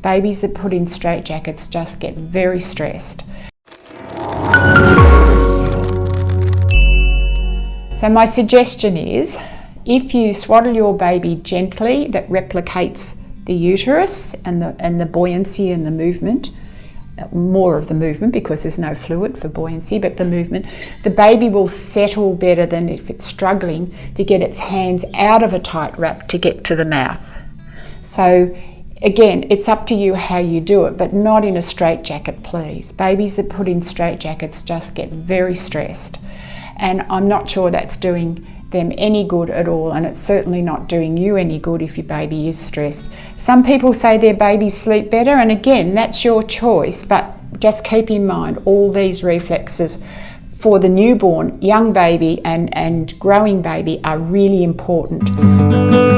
Babies that put in straitjackets just get very stressed. So my suggestion is, if you swaddle your baby gently, that replicates the uterus and the, and the buoyancy and the movement, uh, more of the movement because there's no fluid for buoyancy, but the movement, the baby will settle better than if it's struggling to get its hands out of a tight wrap to get to the mouth. So again, it's up to you how you do it, but not in a straitjacket, please. Babies that put in straitjackets just get very stressed. And I'm not sure that's doing them any good at all and it's certainly not doing you any good if your baby is stressed. Some people say their babies sleep better and again that's your choice but just keep in mind all these reflexes for the newborn, young baby and, and growing baby are really important.